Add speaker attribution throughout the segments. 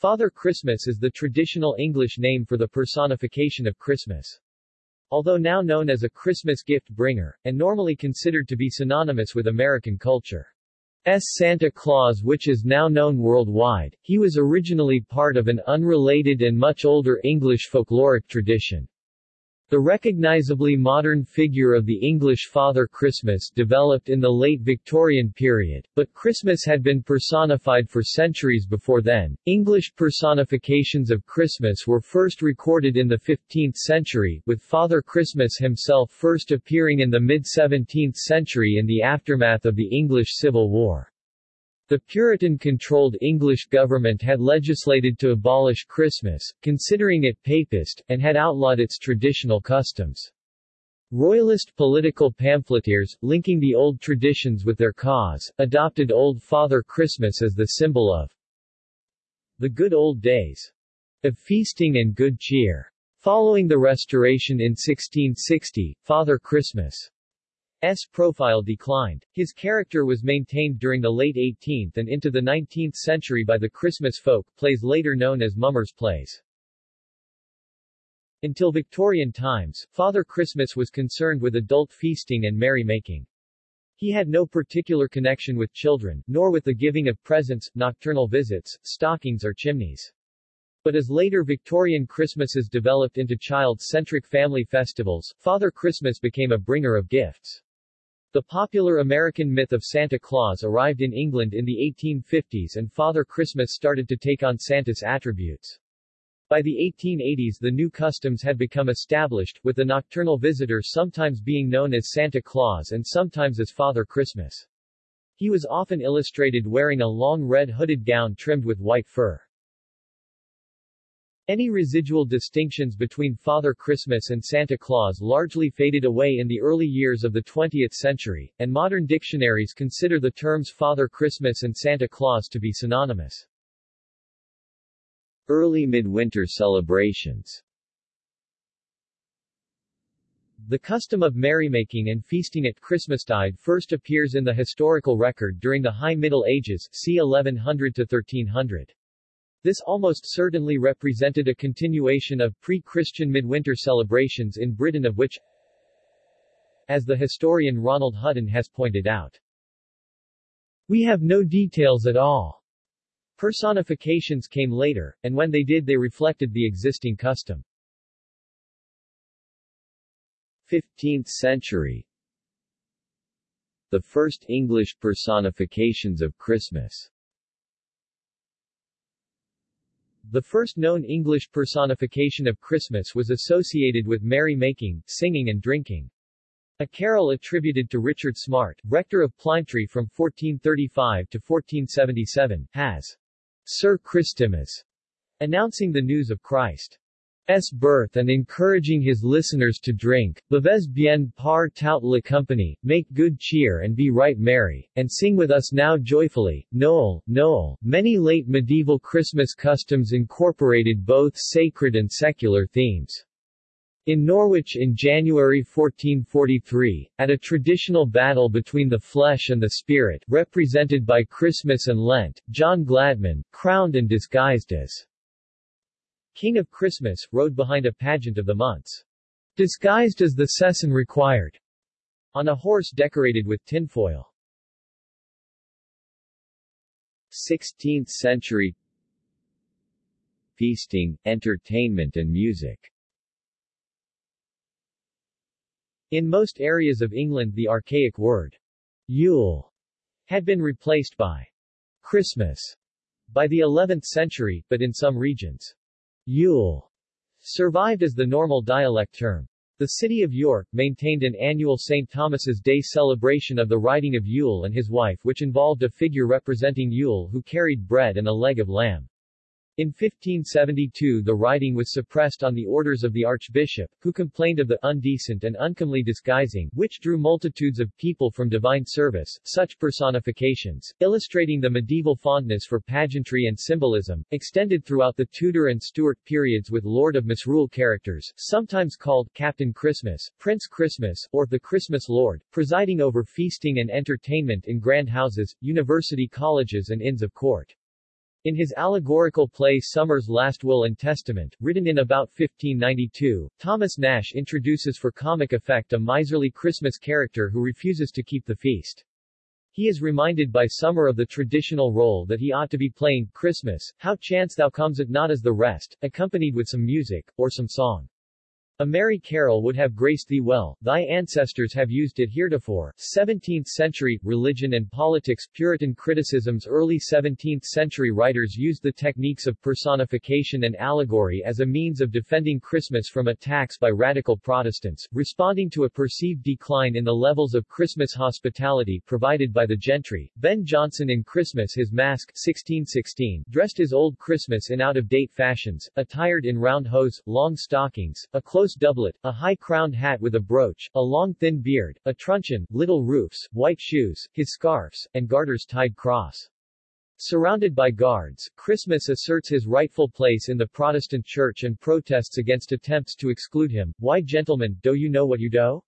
Speaker 1: Father Christmas is the traditional English name for the personification of Christmas. Although now known as a Christmas gift bringer, and normally considered to be synonymous with American culture. S. Santa Claus which is now known worldwide, he was originally part of an unrelated and much older English folkloric tradition. The recognizably modern figure of the English Father Christmas developed in the late Victorian period, but Christmas had been personified for centuries before then. English personifications of Christmas were first recorded in the 15th century, with Father Christmas himself first appearing in the mid-17th century in the aftermath of the English Civil War. The Puritan-controlled English government had legislated to abolish Christmas, considering it papist, and had outlawed its traditional customs. Royalist political pamphleteers, linking the old traditions with their cause, adopted Old Father Christmas as the symbol of the good old days of feasting and good cheer. Following the Restoration in 1660, Father Christmas S. profile declined. His character was maintained during the late 18th and into the 19th century by the Christmas folk plays later known as mummers plays. Until Victorian times, Father Christmas was concerned with adult feasting and merrymaking. He had no particular connection with children, nor with the giving of presents, nocturnal visits, stockings or chimneys. But as later Victorian Christmases developed into child-centric family festivals, Father Christmas became a bringer of gifts. The popular American myth of Santa Claus arrived in England in the 1850s and Father Christmas started to take on Santa's attributes. By the 1880s the new customs had become established, with the nocturnal visitor sometimes being known as Santa Claus and sometimes as Father Christmas. He was often illustrated wearing a long red hooded gown trimmed with white fur. Any residual distinctions between Father Christmas and Santa Claus largely faded away in the early years of the 20th century, and modern dictionaries consider the terms Father Christmas and Santa Claus to be synonymous. Early midwinter celebrations The custom of merrymaking and feasting at Christmastide first appears in the historical record during the High Middle Ages, c. 1100 to 1300. This almost certainly represented a continuation of pre-Christian midwinter celebrations in Britain of which, as the historian Ronald Hutton has pointed out, we have no details at all. Personifications came later, and when they did they reflected the existing custom. 15th century The first English personifications of Christmas The first known English personification of Christmas was associated with merry-making, singing and drinking. A carol attributed to Richard Smart, rector of Plymtree from 1435 to 1477, has Sir Christimas, announcing the news of Christ. S. birth and encouraging his listeners to drink, Bevez bien par tout la compagnie, make good cheer and be right merry, and sing with us now joyfully, Noel, Noel. Many late medieval Christmas customs incorporated both sacred and secular themes. In Norwich in January 1443, at a traditional battle between the flesh and the spirit, represented by Christmas and Lent, John Gladman, crowned and disguised as King of Christmas, rode behind a pageant of the months. Disguised as the season required. On a horse decorated with tinfoil. 16th century Feasting, entertainment and music In most areas of England the archaic word Yule had been replaced by Christmas by the 11th century, but in some regions Yule survived as the normal dialect term. The city of York maintained an annual St. Thomas's Day celebration of the riding of Yule and his wife which involved a figure representing Yule who carried bread and a leg of lamb. In 1572 the riding was suppressed on the orders of the archbishop, who complained of the undecent and uncomely disguising, which drew multitudes of people from divine service. Such personifications, illustrating the medieval fondness for pageantry and symbolism, extended throughout the Tudor and Stuart periods with Lord of Misrule characters, sometimes called Captain Christmas, Prince Christmas, or the Christmas Lord, presiding over feasting and entertainment in grand houses, university colleges and inns of court. In his allegorical play Summer's Last Will and Testament, written in about 1592, Thomas Nashe introduces for comic effect a miserly Christmas character who refuses to keep the feast. He is reminded by Summer of the traditional role that he ought to be playing, Christmas, how chance thou comes it not as the rest, accompanied with some music, or some song. A merry carol would have graced thee well, thy ancestors have used it heretofore. 17th century, religion and politics Puritan criticisms Early 17th century writers used the techniques of personification and allegory as a means of defending Christmas from attacks by radical Protestants, responding to a perceived decline in the levels of Christmas hospitality provided by the gentry. Ben Jonson in Christmas His Mask 1616, dressed as Old Christmas in out-of-date fashions, attired in round hose, long stockings, a close close doublet, a high-crowned hat with a brooch, a long thin beard, a truncheon, little roofs, white shoes, his scarfs, and garters tied cross. Surrounded by guards, Christmas asserts his rightful place in the Protestant Church and protests against attempts to exclude him. Why gentlemen, do you know what you do?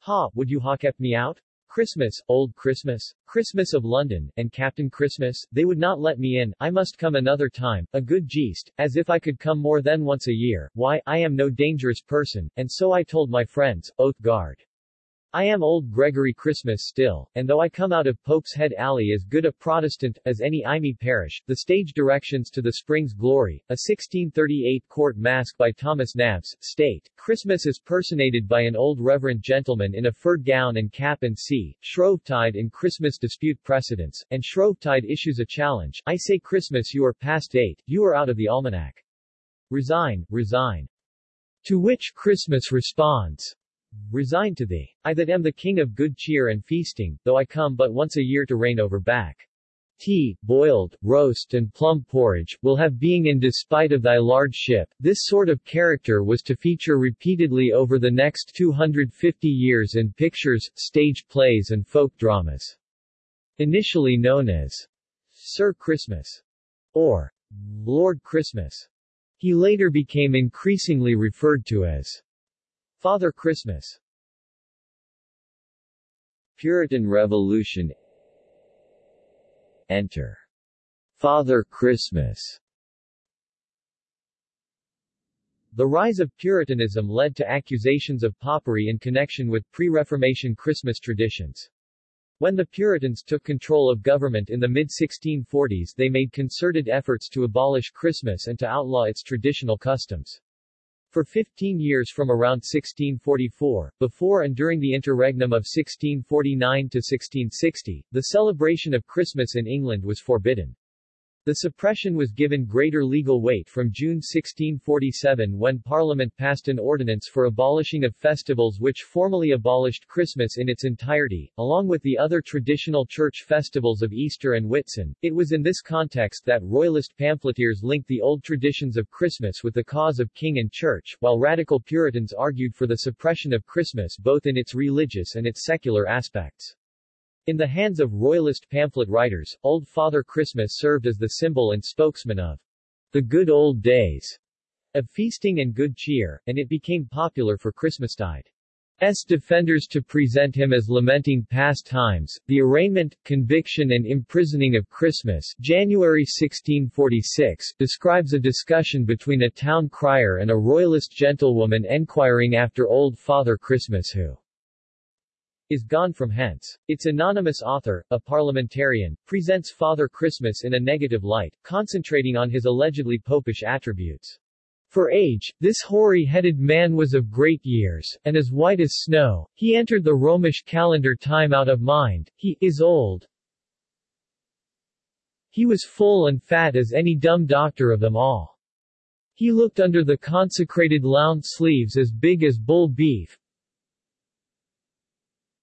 Speaker 1: Ha, would you ha kept me out? Christmas, Old Christmas, Christmas of London, and Captain Christmas, they would not let me in, I must come another time, a good jeest, as if I could come more than once a year, why, I am no dangerous person, and so I told my friends, oath guard. I am old Gregory Christmas still, and though I come out of Pope's Head Alley as good a Protestant as any Imy parish, the stage directions to the Spring's Glory, a 1638 court masque by Thomas Nabbes, state, Christmas is personated by an old reverend gentleman in a furred gown and cap and see, Shrovetide in Christmas dispute precedents, and Shrovetide issues a challenge, I say Christmas you are past date, you are out of the almanac. Resign, resign. To which Christmas responds, Resign to thee. I that am the king of good cheer and feasting, though I come but once a year to reign over back. Tea, boiled, roast and plum porridge, will have being in despite of thy large ship. This sort of character was to feature repeatedly over the next 250 years in pictures, stage plays and folk dramas. Initially known as Sir Christmas or Lord Christmas. He later became increasingly referred to as Father Christmas Puritan Revolution Enter Father Christmas The rise of Puritanism led to accusations of popery in connection with pre-Reformation Christmas traditions. When the Puritans took control of government in the mid-1640s they made concerted efforts to abolish Christmas and to outlaw its traditional customs. For 15 years from around 1644, before and during the interregnum of 1649 to 1660, the celebration of Christmas in England was forbidden. The suppression was given greater legal weight from June 1647 when Parliament passed an ordinance for abolishing of festivals which formally abolished Christmas in its entirety, along with the other traditional church festivals of Easter and Whitsun. It was in this context that Royalist pamphleteers linked the old traditions of Christmas with the cause of king and church, while radical Puritans argued for the suppression of Christmas both in its religious and its secular aspects. In the hands of royalist pamphlet writers, Old Father Christmas served as the symbol and spokesman of the good old days of feasting and good cheer, and it became popular for Christmastide. S. defenders to present him as lamenting past times, the arraignment, conviction and imprisoning of Christmas January 1646, describes a discussion between a town crier and a royalist gentlewoman enquiring after old Father Christmas who is gone from hence. Its anonymous author, a parliamentarian, presents Father Christmas in a negative light, concentrating on his allegedly popish attributes. For age, this hoary-headed man was of great years, and as white as snow, he entered the Romish calendar time out of mind, he is old. He was full and fat as any dumb doctor of them all. He looked under the consecrated lound sleeves as big as bull beef,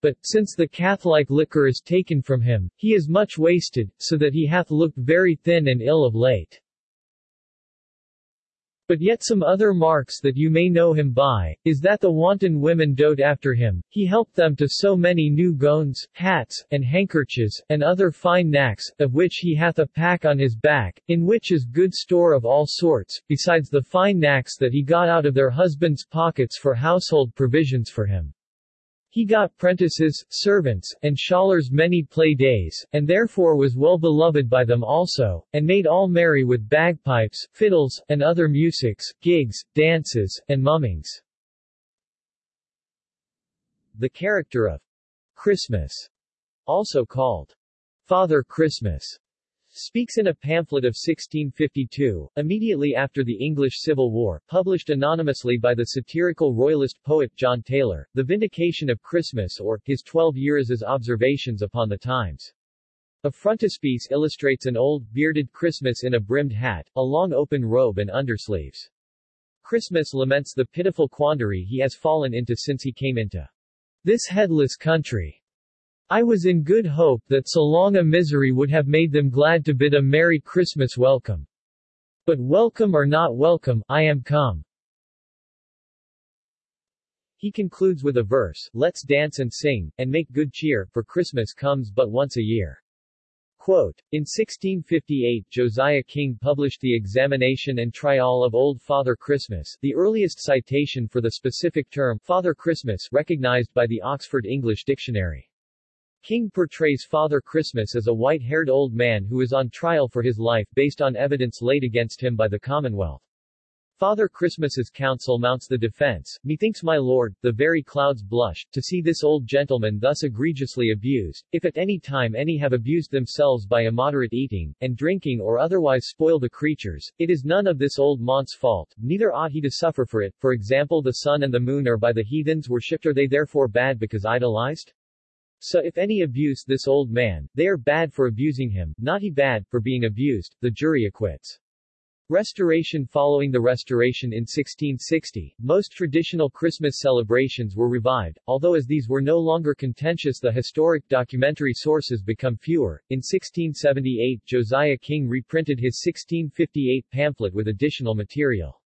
Speaker 1: but, since the Catholic liquor is taken from him, he is much wasted, so that he hath looked very thin and ill of late. But yet some other marks that you may know him by, is that the wanton women dote after him, he helped them to so many new gowns, hats, and handkerchiefs, and other fine knacks, of which he hath a pack on his back, in which is good store of all sorts, besides the fine knacks that he got out of their husbands' pockets for household provisions for him. He got prentices, servants, and scholars many play days, and therefore was well beloved by them also, and made all merry with bagpipes, fiddles, and other musics, gigs, dances, and mummings. The character of Christmas, also called Father Christmas, speaks in a pamphlet of 1652, immediately after the English Civil War, published anonymously by the satirical royalist poet John Taylor, The Vindication of Christmas or, His Twelve Years as Observations upon the Times. A frontispiece illustrates an old, bearded Christmas in a brimmed hat, a long open robe and undersleeves. Christmas laments the pitiful quandary he has fallen into since he came into this headless country. I was in good hope that so long a misery would have made them glad to bid a Merry Christmas welcome. But welcome or not welcome, I am come. He concludes with a verse, Let's dance and sing, and make good cheer, for Christmas comes but once a year. Quote, in 1658 Josiah King published the Examination and Trial of Old Father Christmas, the earliest citation for the specific term, Father Christmas, recognized by the Oxford English Dictionary. King portrays Father Christmas as a white-haired old man who is on trial for his life based on evidence laid against him by the Commonwealth. Father Christmas's counsel mounts the defense, Methinks my lord, the very clouds blush, to see this old gentleman thus egregiously abused, if at any time any have abused themselves by immoderate eating, and drinking or otherwise spoil the creatures, it is none of this old mont's fault, neither ought he to suffer for it, for example the sun and the moon are by the heathens worshipped are they therefore bad because idolized? So if any abuse this old man, they are bad for abusing him, not he bad, for being abused, the jury acquits. Restoration Following the Restoration in 1660, most traditional Christmas celebrations were revived, although as these were no longer contentious the historic documentary sources become fewer. In 1678 Josiah King reprinted his 1658 pamphlet with additional material.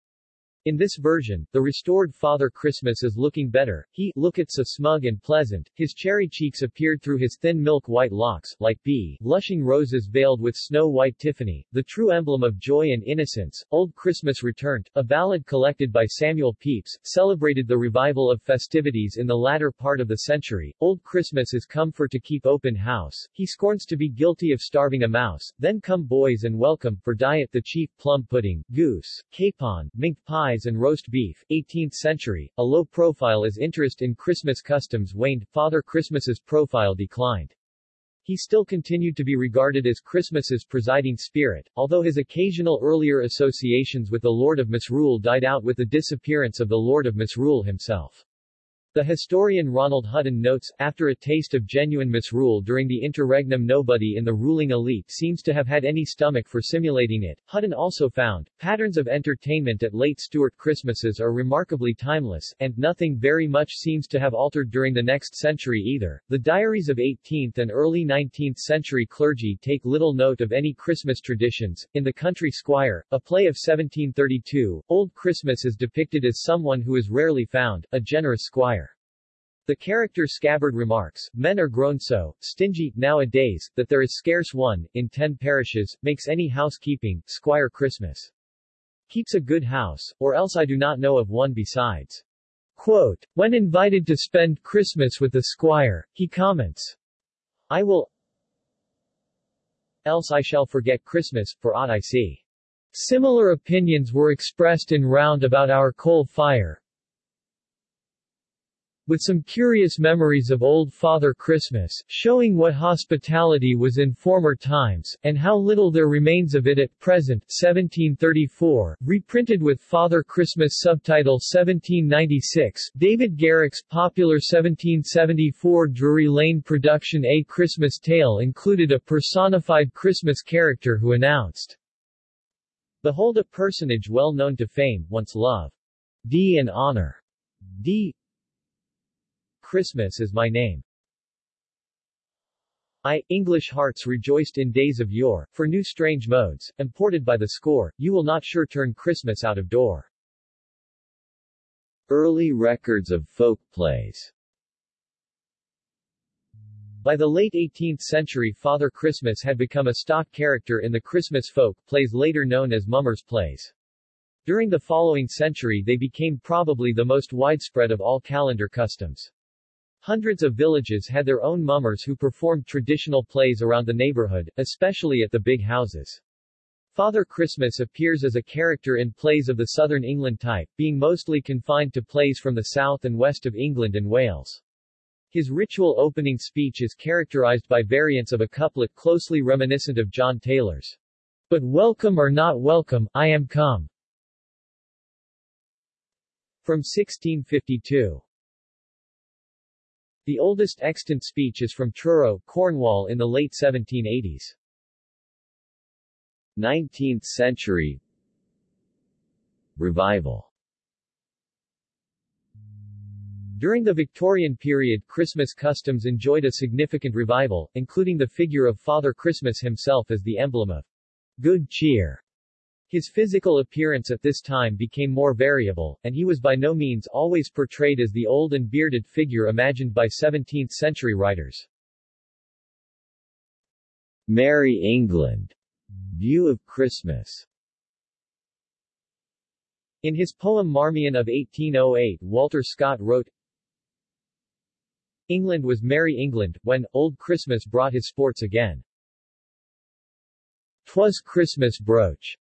Speaker 1: In this version, the restored Father Christmas is looking better, he looketh so smug and pleasant, his cherry cheeks appeared through his thin milk-white locks, like bee, lushing roses veiled with snow-white Tiffany, the true emblem of joy and innocence. Old Christmas Returned, a ballad collected by Samuel Pepys, celebrated the revival of festivities in the latter part of the century. Old Christmas is come for to keep open house, he scorns to be guilty of starving a mouse, then come boys and welcome, for diet the chief plum pudding, goose, capon, minked pie pies and roast beef. 18th century, a low profile as interest in Christmas customs waned, Father Christmas's profile declined. He still continued to be regarded as Christmas's presiding spirit, although his occasional earlier associations with the Lord of Misrule died out with the disappearance of the Lord of Misrule himself. The historian Ronald Hutton notes, after a taste of genuine misrule during the interregnum nobody in the ruling elite seems to have had any stomach for simulating it. Hutton also found, patterns of entertainment at late Stuart Christmases are remarkably timeless, and nothing very much seems to have altered during the next century either. The diaries of 18th and early 19th century clergy take little note of any Christmas traditions. In The Country Squire, a play of 1732, Old Christmas is depicted as someone who is rarely found, a generous squire. The character Scabbard remarks, Men are grown so stingy, nowadays, that there is scarce one, in ten parishes, makes any housekeeping, Squire Christmas. Keeps a good house, or else I do not know of one besides. Quote, when invited to spend Christmas with the squire, he comments, I will else I shall forget Christmas, for aught I see. Similar opinions were expressed in round about our coal fire, with some curious memories of old Father Christmas, showing what hospitality was in former times, and how little there remains of it at present 1734, reprinted with Father Christmas subtitle 1796, David Garrick's popular 1774 Drury Lane production A Christmas Tale included a personified Christmas character who announced, Behold a personage well known to fame, once love. D and honor. D. Christmas is my name. I, English hearts rejoiced in days of yore, for new strange modes, imported by the score, you will not sure turn Christmas out of door. Early records of folk plays By the late 18th century Father Christmas had become a stock character in the Christmas folk plays later known as mummers' plays. During the following century they became probably the most widespread of all calendar customs. Hundreds of villages had their own mummers who performed traditional plays around the neighborhood, especially at the big houses. Father Christmas appears as a character in plays of the southern England type, being mostly confined to plays from the south and west of England and Wales. His ritual opening speech is characterized by variants of a couplet closely reminiscent of John Taylor's. But welcome or not welcome, I am come. From 1652. The oldest extant speech is from Truro, Cornwall in the late 1780s. 19th century Revival During the Victorian period Christmas customs enjoyed a significant revival, including the figure of Father Christmas himself as the emblem of good cheer. His physical appearance at this time became more variable, and he was by no means always portrayed as the old and bearded figure imagined by 17th-century writers. Merry England View of Christmas In his poem Marmion of 1808 Walter Scott wrote, England was merry England, when, old Christmas brought his sports again. 'Twas Christmas broach.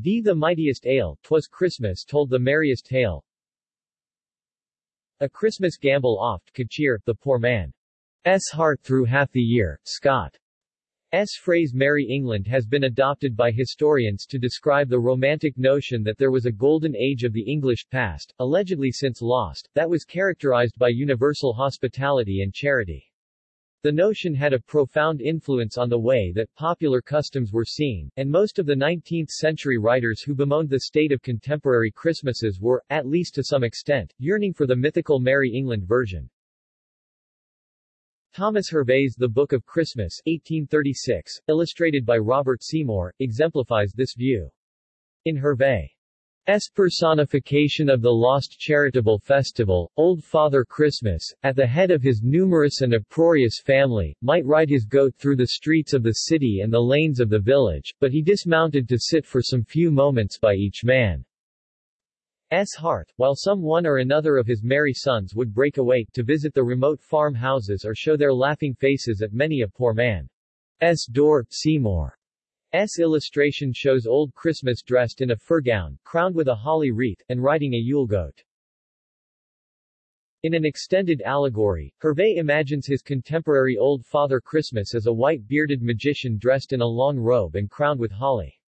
Speaker 1: D the mightiest ale, 'twas Christmas told the merriest tale. A Christmas gambol oft could cheer the poor man's heart through half the year, Scott. S. phrase Merry England has been adopted by historians to describe the romantic notion that there was a golden age of the English past, allegedly since lost, that was characterized by universal hospitality and charity. The notion had a profound influence on the way that popular customs were seen, and most of the 19th-century writers who bemoaned the state of contemporary Christmases were, at least to some extent, yearning for the mythical Merry England version. Thomas Hervey's The Book of Christmas 1836, illustrated by Robert Seymour, exemplifies this view. In Hervey's personification of the lost charitable festival, Old Father Christmas, at the head of his numerous and uproarious family, might ride his goat through the streets of the city and the lanes of the village, but he dismounted to sit for some few moments by each man. S. heart, while some one or another of his merry sons would break away, to visit the remote farm houses or show their laughing faces at many a poor man's door, Seymour. S. illustration shows Old Christmas dressed in a fur gown, crowned with a holly wreath, and riding a Yule goat. In an extended allegory, Hervey imagines his contemporary Old Father Christmas as a white-bearded magician dressed in a long robe and crowned with holly.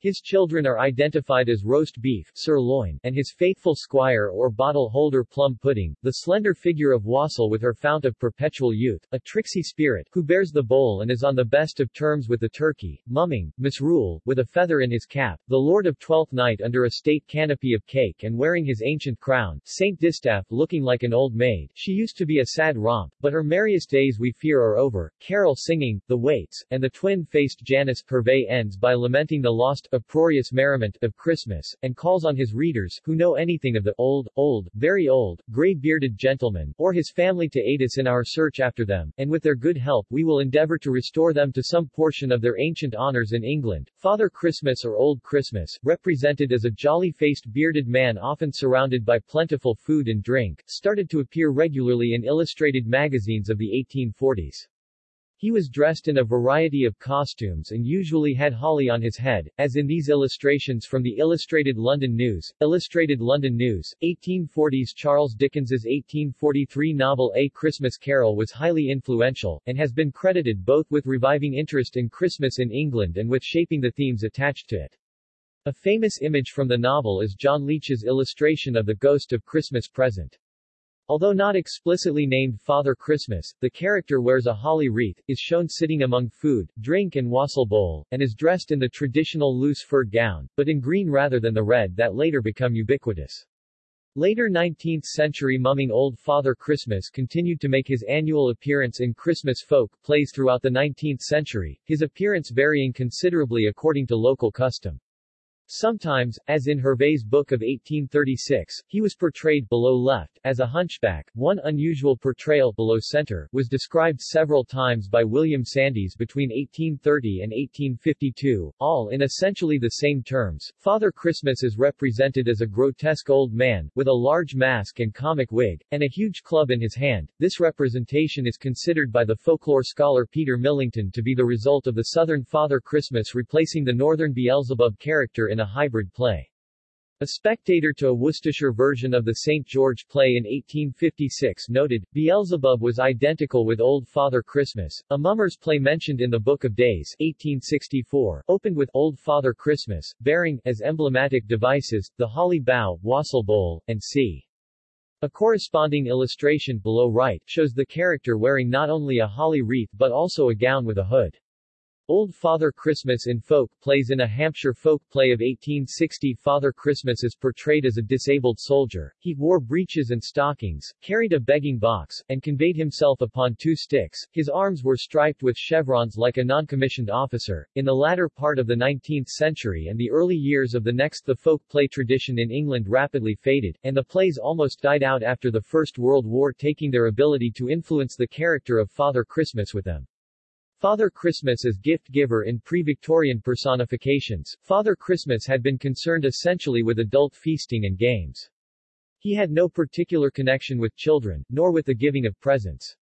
Speaker 1: His children are identified as roast beef sirloin, and his faithful squire or bottle holder plum pudding, the slender figure of Wassail with her fount of perpetual youth, a tricksy spirit, who bears the bowl and is on the best of terms with the turkey, mumming, misrule, with a feather in his cap, the lord of Twelfth Night under a state canopy of cake and wearing his ancient crown, Saint Distaff looking like an old maid, she used to be a sad romp, but her merriest days we fear are over, carol singing, the waits, and the twin-faced Janus Hervey ends by lamenting the lost uproarious merriment of Christmas, and calls on his readers, who know anything of the old, old, very old, gray-bearded gentleman, or his family to aid us in our search after them, and with their good help we will endeavor to restore them to some portion of their ancient honors in England. Father Christmas or Old Christmas, represented as a jolly-faced bearded man often surrounded by plentiful food and drink, started to appear regularly in illustrated magazines of the 1840s. He was dressed in a variety of costumes and usually had holly on his head, as in these illustrations from the Illustrated London News. Illustrated London News, 1840s Charles Dickens's 1843 novel A Christmas Carol was highly influential, and has been credited both with reviving interest in Christmas in England and with shaping the themes attached to it. A famous image from the novel is John Leech's illustration of the Ghost of Christmas Present. Although not explicitly named Father Christmas, the character wears a holly wreath, is shown sitting among food, drink and wassail bowl, and is dressed in the traditional loose furred gown, but in green rather than the red that later become ubiquitous. Later 19th-century mumming Old Father Christmas continued to make his annual appearance in Christmas folk plays throughout the 19th century, his appearance varying considerably according to local custom. Sometimes, as in Hervey's book of 1836, he was portrayed below left, as a hunchback. One unusual portrayal below center was described several times by William Sandys between 1830 and 1852, all in essentially the same terms. Father Christmas is represented as a grotesque old man, with a large mask and comic wig, and a huge club in his hand. This representation is considered by the folklore scholar Peter Millington to be the result of the southern Father Christmas replacing the northern Beelzebub character in in a hybrid play. A spectator to a Worcestershire version of the St. George play in 1856 noted, Beelzebub was identical with Old Father Christmas. A Mummers play mentioned in the Book of Days 1864 opened with Old Father Christmas, bearing, as emblematic devices, the holly bough, wassail bowl, and c. A corresponding illustration below right shows the character wearing not only a holly wreath but also a gown with a hood. Old Father Christmas in folk plays In a Hampshire folk play of 1860 Father Christmas is portrayed as a disabled soldier. He wore breeches and stockings, carried a begging box, and conveyed himself upon two sticks. His arms were striped with chevrons like a non-commissioned officer. In the latter part of the 19th century and the early years of the next the folk play tradition in England rapidly faded, and the plays almost died out after the First World War taking their ability to influence the character of Father Christmas with them. Father Christmas as gift-giver in pre-Victorian personifications, Father Christmas had been concerned essentially with adult feasting and games. He had no particular connection with children, nor with the giving of presents.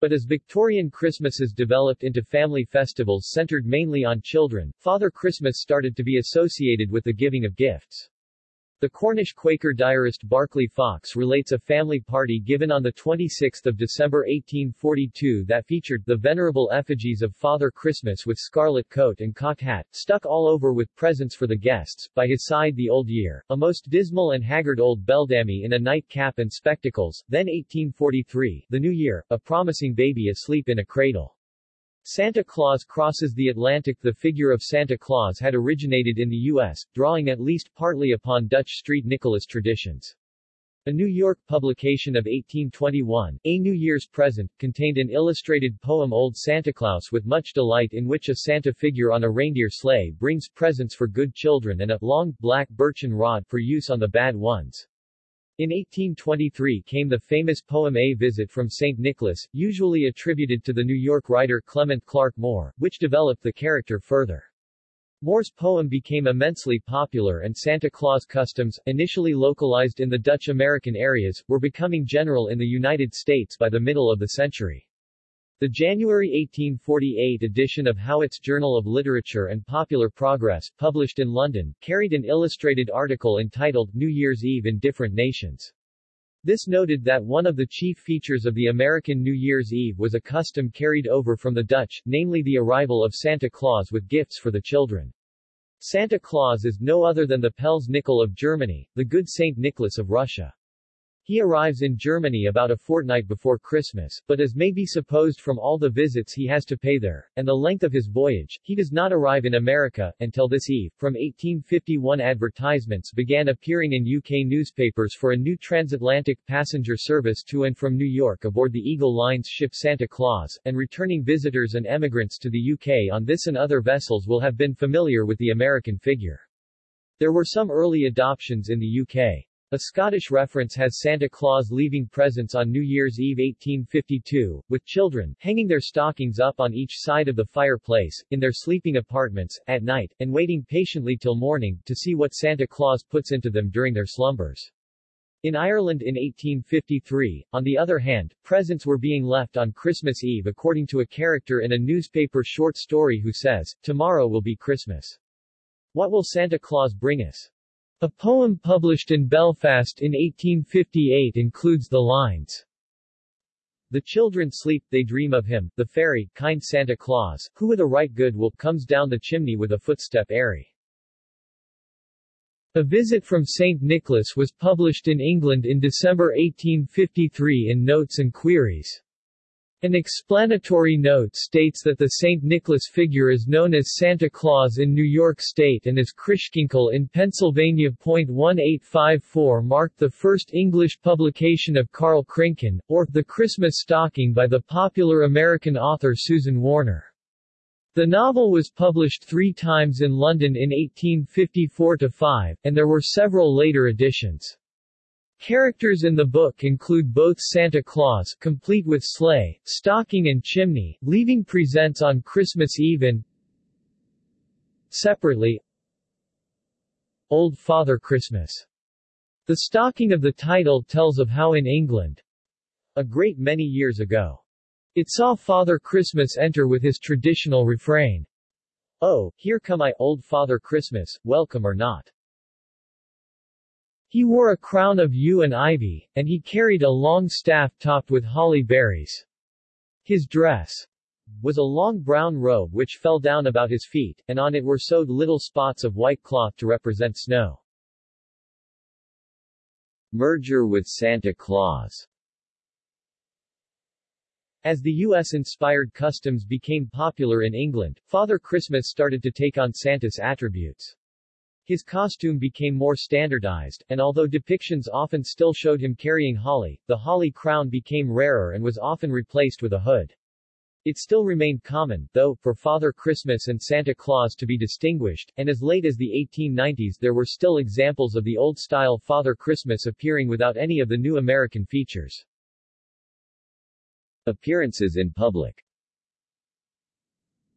Speaker 1: But as Victorian Christmases developed into family festivals centered mainly on children, Father Christmas started to be associated with the giving of gifts. The Cornish Quaker diarist Barclay Fox relates a family party given on 26 December 1842 that featured the venerable effigies of Father Christmas with scarlet coat and cocked hat, stuck all over with presents for the guests, by his side the Old Year, a most dismal and haggard old beldammy in a nightcap and spectacles, then 1843, the New Year, a promising baby asleep in a cradle. Santa Claus crosses the Atlantic The figure of Santa Claus had originated in the U.S., drawing at least partly upon Dutch street Nicholas traditions. A New York publication of 1821, A New Year's Present, contained an illustrated poem Old Santa Claus with much delight in which a Santa figure on a reindeer sleigh brings presents for good children and a long, black birchen rod for use on the bad ones. In 1823 came the famous poem A Visit from St. Nicholas, usually attributed to the New York writer Clement Clarke Moore, which developed the character further. Moore's poem became immensely popular and Santa Claus customs, initially localized in the Dutch-American areas, were becoming general in the United States by the middle of the century. The January 1848 edition of Howitt's Journal of Literature and Popular Progress, published in London, carried an illustrated article entitled New Year's Eve in Different Nations. This noted that one of the chief features of the American New Year's Eve was a custom carried over from the Dutch, namely the arrival of Santa Claus with gifts for the children. Santa Claus is no other than the Pels Nickel of Germany, the good Saint Nicholas of Russia. He arrives in Germany about a fortnight before Christmas, but as may be supposed from all the visits he has to pay there, and the length of his voyage, he does not arrive in America, until this eve. From 1851 advertisements began appearing in UK newspapers for a new transatlantic passenger service to and from New York aboard the Eagle Line's ship Santa Claus, and returning visitors and emigrants to the UK on this and other vessels will have been familiar with the American figure. There were some early adoptions in the UK. A Scottish reference has Santa Claus leaving presents on New Year's Eve 1852, with children, hanging their stockings up on each side of the fireplace, in their sleeping apartments, at night, and waiting patiently till morning, to see what Santa Claus puts into them during their slumbers. In Ireland in 1853, on the other hand, presents were being left on Christmas Eve according to a character in a newspaper short story who says, Tomorrow will be Christmas. What will Santa Claus bring us? A poem published in Belfast in 1858 includes the lines, The children sleep, they dream of him, the fairy, kind Santa Claus, who with a right good will comes down the chimney with a footstep airy. A Visit from St. Nicholas was published in England in December 1853 in Notes and Queries. An explanatory note states that the St. Nicholas figure is known as Santa Claus in New York State and as Christkindl in Pennsylvania. 1854 marked the first English publication of Karl Krinken, or The Christmas Stocking by the popular American author Susan Warner. The novel was published three times in London in 1854-5, and there were several later editions. Characters in the book include both Santa Claus complete with sleigh, stocking and chimney, leaving presents on Christmas Eve and separately Old Father Christmas. The stocking of the title tells of how in England, a great many years ago, it saw Father Christmas enter with his traditional refrain, Oh, here come I, old Father Christmas, welcome or not. He wore a crown of yew and ivy, and he carried a long staff topped with holly berries. His dress was a long brown robe which fell down about his feet, and on it were sewed little spots of white cloth to represent snow. Merger with Santa Claus as the U.S.-inspired customs became popular in England, Father Christmas started to take on Santa's attributes. His costume became more standardized, and although depictions often still showed him carrying holly, the holly crown became rarer and was often replaced with a hood. It still remained common, though, for Father Christmas and Santa Claus to be distinguished, and as late as the 1890s there were still examples of the old-style Father Christmas appearing without any of the new American features. Appearances in public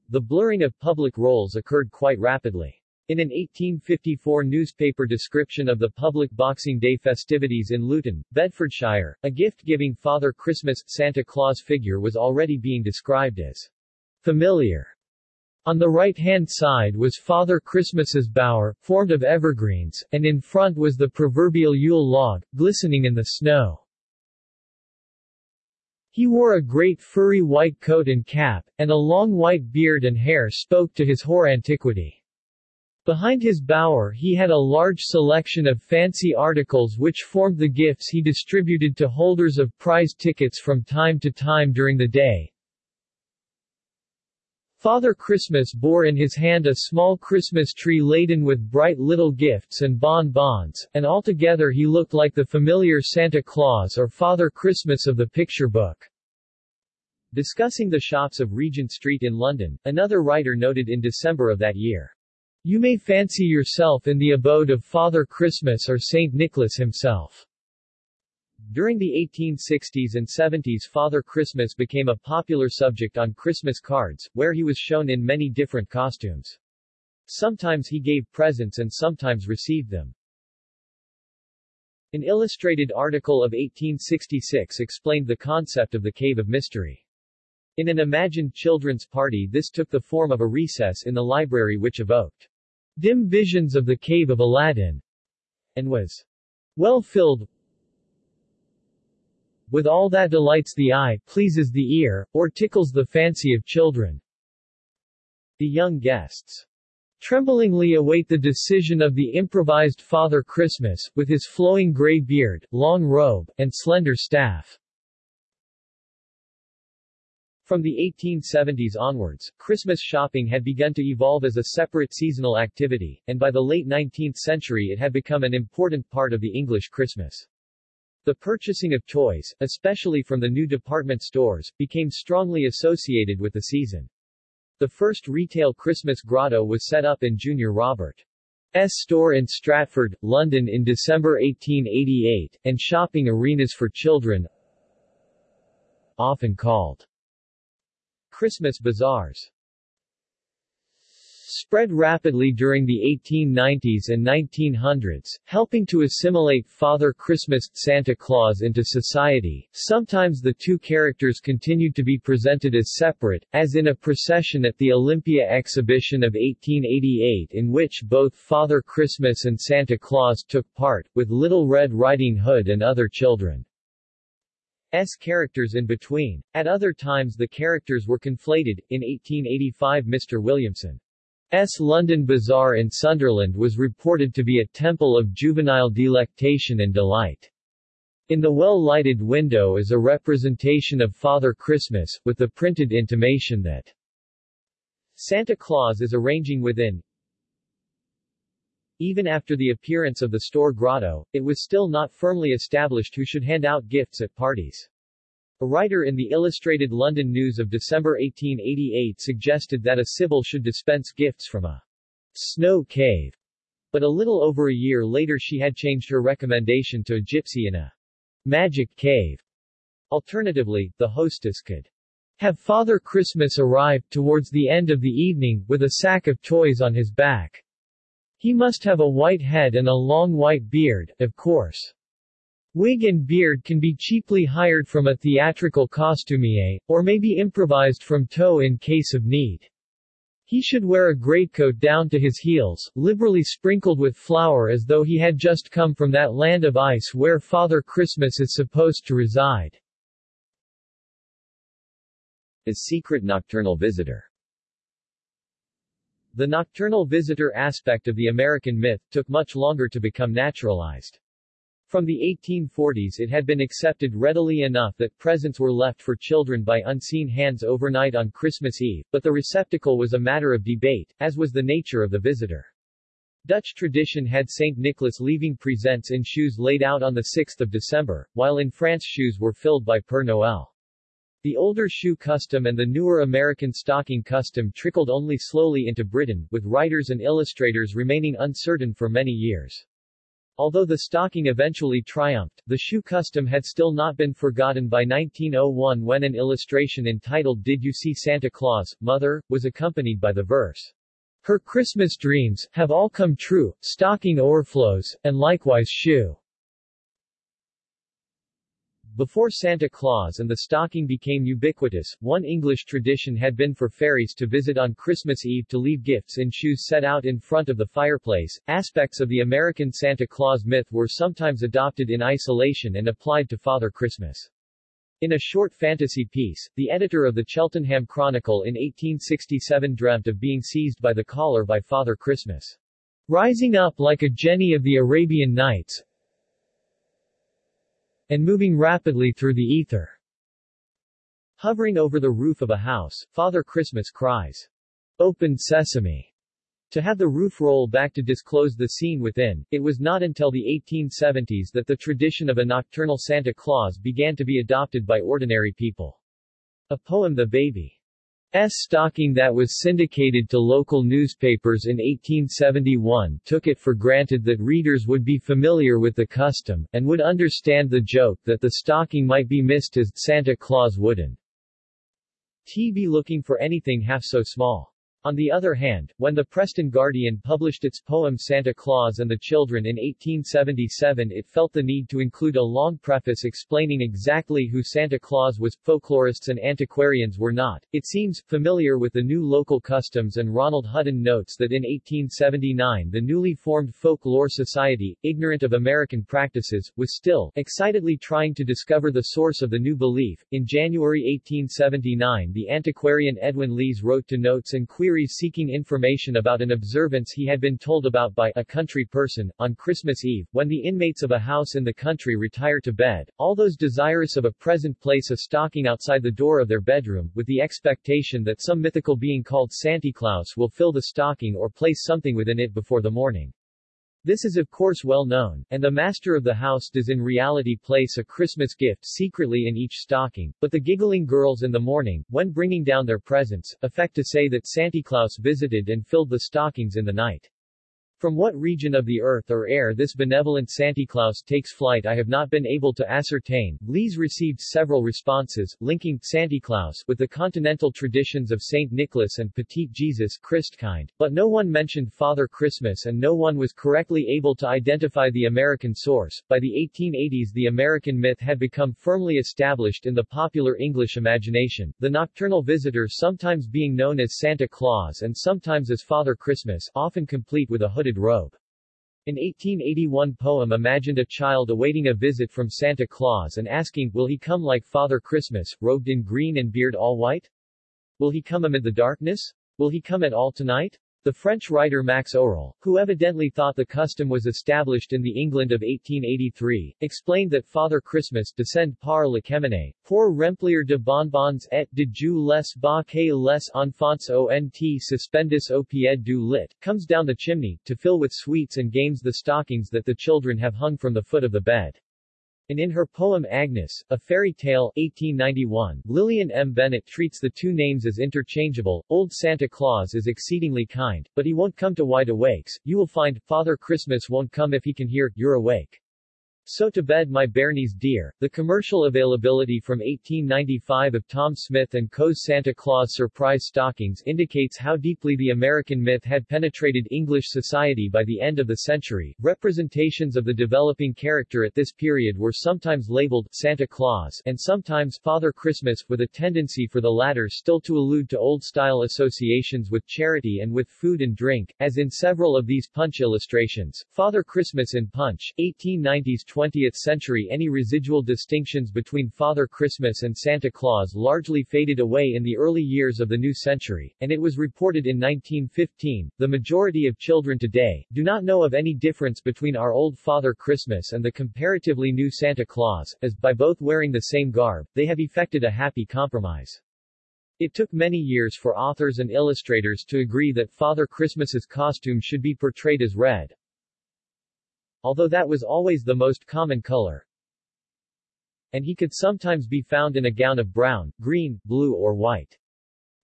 Speaker 1: The blurring of public roles occurred quite rapidly. In an 1854 newspaper description of the public Boxing Day festivities in Luton, Bedfordshire, a gift-giving Father Christmas, Santa Claus figure was already being described as familiar. On the right-hand side was Father Christmas's bower, formed of evergreens, and in front was the proverbial Yule log, glistening in the snow. He wore a great furry white coat and cap, and a long white beard and hair spoke to his hoar antiquity. Behind his bower he had a large selection of fancy articles which formed the gifts he distributed to holders of prize tickets from time to time during the day. Father Christmas bore in his hand a small Christmas tree laden with bright little gifts and bonbons, and altogether he looked like the familiar Santa Claus or Father Christmas of the picture book. Discussing the shops of Regent Street in London, another writer noted in December of that year, You may fancy yourself in the abode of Father Christmas or St. Nicholas himself. During the 1860s and 70s Father Christmas became a popular subject on Christmas cards, where he was shown in many different costumes. Sometimes he gave presents and sometimes received them. An illustrated article of 1866 explained the concept of the Cave of Mystery. In an imagined children's party this took the form of a recess in the library which evoked dim visions of the cave of Aladdin, and was well filled with all that delights the eye, pleases the ear, or tickles the fancy of children. The young guests tremblingly await the decision of the improvised Father Christmas, with his flowing gray beard, long robe, and slender staff. From the 1870s onwards, Christmas shopping had begun to evolve as a separate seasonal activity, and by the late 19th century it had become an important part of the English Christmas. The purchasing of toys, especially from the new department stores, became strongly associated with the season. The first retail Christmas grotto was set up in Junior Robert's store in Stratford, London in December 1888, and shopping arenas for children, often called Christmas bazaars spread rapidly during the 1890s and 1900s, helping to assimilate Father Christmas Santa Claus into society. Sometimes the two characters continued to be presented as separate, as in a procession at the Olympia exhibition of 1888 in which both Father Christmas and Santa Claus took part, with Little Red Riding Hood and other children. S characters in between. At other times the characters were conflated. In 1885 Mr. Williamson's London Bazaar in Sunderland was reported to be a temple of juvenile delectation and delight. In the well-lighted window is a representation of Father Christmas, with the printed intimation that Santa Claus is arranging within, even after the appearance of the store grotto, it was still not firmly established who should hand out gifts at parties. A writer in the Illustrated London News of December 1888 suggested that a Sibyl should dispense gifts from a snow cave, but a little over a year later she had changed her recommendation to a gypsy in a magic cave. Alternatively, the hostess could have Father Christmas arrive, towards the end of the evening, with a sack of toys on his back. He must have a white head and a long white beard, of course. Wig and beard can be cheaply hired from a theatrical costumier, or may be improvised from tow in case of need. He should wear a greatcoat down to his heels, liberally sprinkled with flour as though he had just come from that land of ice where Father Christmas is supposed to reside. A secret nocturnal visitor The nocturnal visitor aspect of the American myth took much longer to become naturalized. From the 1840s it had been accepted readily enough that presents were left for children by unseen hands overnight on Christmas Eve, but the receptacle was a matter of debate, as was the nature of the visitor. Dutch tradition had St. Nicholas leaving presents in shoes laid out on the 6th of December, while in France shoes were filled by Père Noël. The older shoe custom and the newer American stocking custom trickled only slowly into Britain, with writers and illustrators remaining uncertain for many years. Although the stocking eventually triumphed, the shoe custom had still not been forgotten by 1901 when an illustration entitled Did You See Santa Claus, Mother? was accompanied by the verse, Her Christmas dreams, have all come true, stocking o'erflows, and likewise shoe. Before Santa Claus and the stocking became ubiquitous, one English tradition had been for fairies to visit on Christmas Eve to leave gifts in shoes set out in front of the fireplace. Aspects of the American Santa Claus myth were sometimes adopted in isolation and applied to Father Christmas. In a short fantasy piece, the editor of the Cheltenham Chronicle in 1867 dreamt of being seized by the collar by Father Christmas. Rising up like a genie of the Arabian Nights, and moving rapidly through the ether. Hovering over the roof of a house, Father Christmas cries, Open sesame! To have the roof roll back to disclose the scene within, it was not until the 1870s that the tradition of a nocturnal Santa Claus began to be adopted by ordinary people. A poem The Baby. Stocking that was syndicated to local newspapers in 1871 took it for granted that readers would be familiar with the custom, and would understand the joke that the stocking might be missed as Santa Claus wouldn't be looking for anything half so small. On the other hand, when the Preston Guardian published its poem Santa Claus and the Children in 1877 it felt the need to include a long preface explaining exactly who Santa Claus was. Folklorists and antiquarians were not, it seems, familiar with the new local customs and Ronald Hutton notes that in 1879 the newly formed Folklore Society, ignorant of American practices, was still excitedly trying to discover the source of the new belief. In January 1879 the antiquarian Edwin Lees wrote to notes and queries seeking information about an observance he had been told about by a country person. On Christmas Eve, when the inmates of a house in the country retire to bed, all those desirous of a present place a stocking outside the door of their bedroom, with the expectation that some mythical being called Santa Claus will fill the stocking or place something within it before the morning. This is of course well known, and the master of the house does in reality place a Christmas gift secretly in each stocking, but the giggling girls in the morning, when bringing down their presents, affect to say that Santa Claus visited and filled the stockings in the night. From what region of the earth or air this benevolent Santa Claus takes flight I have not been able to ascertain. Lees received several responses, linking Santa Claus with the continental traditions of St. Nicholas and Petit Jesus Christkind, but no one mentioned Father Christmas and no one was correctly able to identify the American source. By the 1880s the American myth had become firmly established in the popular English imagination, the nocturnal visitor sometimes being known as Santa Claus and sometimes as Father Christmas, often complete with a hooded robe. An 1881 poem imagined a child awaiting a visit from Santa Claus and asking, will he come like Father Christmas, robed in green and beard all white? Will he come amid the darkness? Will he come at all tonight? The French writer Max O'Rell, who evidently thought the custom was established in the England of 1883, explained that Father Christmas descend par le cheminée, pour remplir de bonbons et de jus les baquets les enfants ont suspendus au pied du lit, comes down the chimney, to fill with sweets and games the stockings that the children have hung from the foot of the bed. And in her poem Agnes, A Fairy Tale 1891, Lillian M. Bennett treats the two names as interchangeable. Old Santa Claus is exceedingly kind, but he won't come to wide awakes. You will find, Father Christmas won't come if he can hear, you're awake. So to Bed My Bairnies Dear, the commercial availability from 1895 of Tom Smith & Co.'s Santa Claus Surprise Stockings indicates how deeply the American myth had penetrated English society by the end of the century. Representations of the developing character at this period were sometimes labeled Santa Claus and sometimes Father Christmas, with a tendency for the latter still to allude to old-style associations with charity and with food and drink, as in several of these Punch illustrations. Father Christmas in Punch, 1890s 20th century any residual distinctions between Father Christmas and Santa Claus largely faded away in the early years of the new century, and it was reported in 1915, the majority of children today, do not know of any difference between our old Father Christmas and the comparatively new Santa Claus, as, by both wearing the same garb, they have effected a happy compromise. It took many years for authors and illustrators to agree that Father Christmas's costume should be portrayed as red, although that was always the most common color. And he could sometimes be found in a gown of brown, green, blue or white.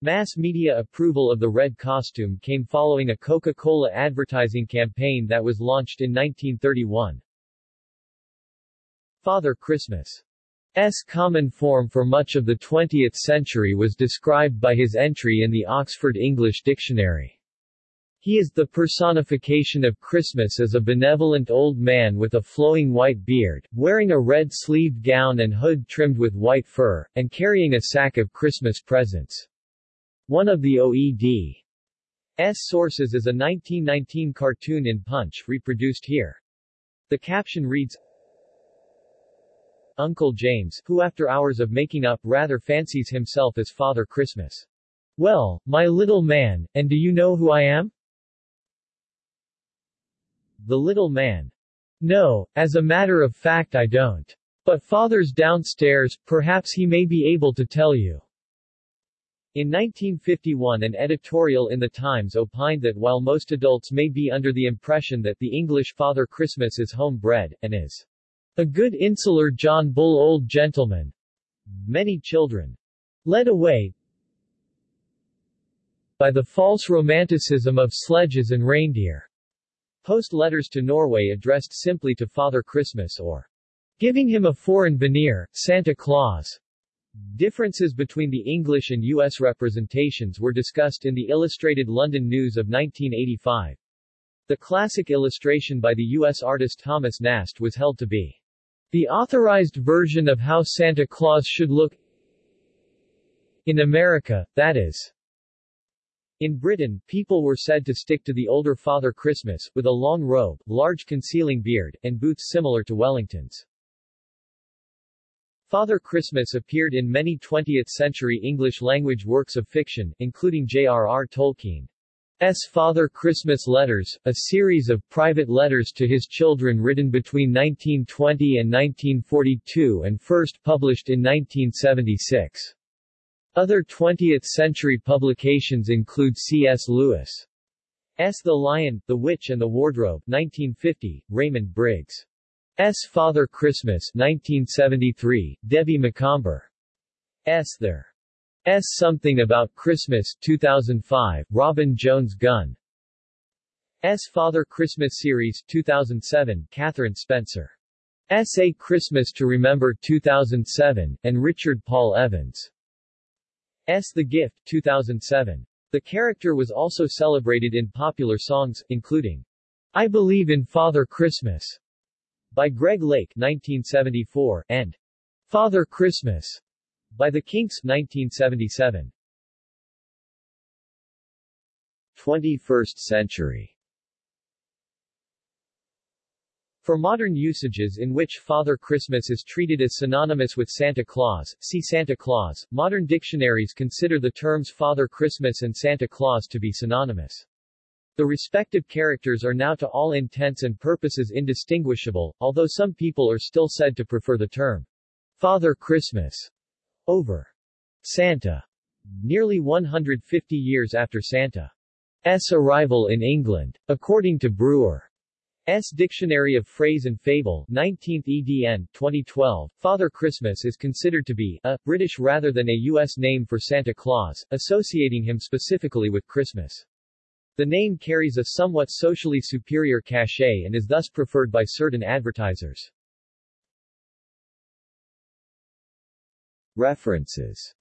Speaker 1: Mass media approval of the red costume came following a Coca-Cola advertising campaign that was launched in 1931. Father Christmas S common form for much of the 20th century was described by his entry in the Oxford English Dictionary. He is the personification of Christmas as a benevolent old man with a flowing white beard, wearing a red-sleeved gown and hood trimmed with white fur, and carrying a sack of Christmas presents. One of the OED's sources is a 1919 cartoon in Punch, reproduced here. The caption reads, Uncle James, who after hours of making up rather fancies himself as Father Christmas. Well, my little man, and do you know who I am? The little man. No, as a matter of fact I don't. But father's downstairs, perhaps he may be able to tell you. In 1951 an editorial in The Times opined that while most adults may be under the impression that the English Father Christmas is homebred, and is a good insular John Bull old gentleman, many children led away by the false romanticism of sledges and reindeer Post letters to Norway addressed simply to Father Christmas or giving him a foreign veneer, Santa Claus. Differences between the English and U.S. representations were discussed in the Illustrated London News of 1985. The classic illustration by the U.S. artist Thomas Nast was held to be the authorized version of how Santa Claus should look in America, that is, in Britain, people were said to stick to the older Father Christmas, with a long robe, large concealing beard, and boots similar to Wellington's. Father Christmas appeared in many 20th-century English-language works of fiction, including J.R.R. Tolkien's Father Christmas Letters, a series of private letters to his children written between 1920 and 1942 and first published in 1976. Other 20th-century publications include C.S. Lewis' The Lion, the Witch and the Wardrobe 1950, Raymond Briggs'. Father Christmas 1973, Debbie Macomber. S. There. S. Something About Christmas 2005, Robin Jones Gunn. S. Father Christmas Series 2007, Catherine Spencer. S. A Christmas to Remember 2007, and Richard Paul Evans. S. The Gift, 2007. The character was also celebrated in popular songs, including I Believe in Father Christmas by Greg Lake 1974, and Father Christmas by the Kinks 1977. 21st century For modern usages in which Father Christmas is treated as synonymous with Santa Claus, see Santa Claus, modern dictionaries consider the terms Father Christmas and Santa Claus to be synonymous. The respective characters are now to all intents and purposes indistinguishable, although some people are still said to prefer the term Father Christmas over Santa. Nearly 150 years after Santa's arrival in England. According to Brewer S. Dictionary of Phrase and Fable, 19th edn. 2012. Father Christmas is considered to be a British rather than a U.S. name for Santa Claus, associating him specifically with Christmas. The name carries a somewhat socially superior cachet and is thus preferred by certain advertisers. References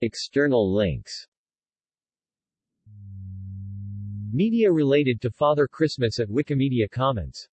Speaker 1: External links Media related to Father Christmas at Wikimedia Commons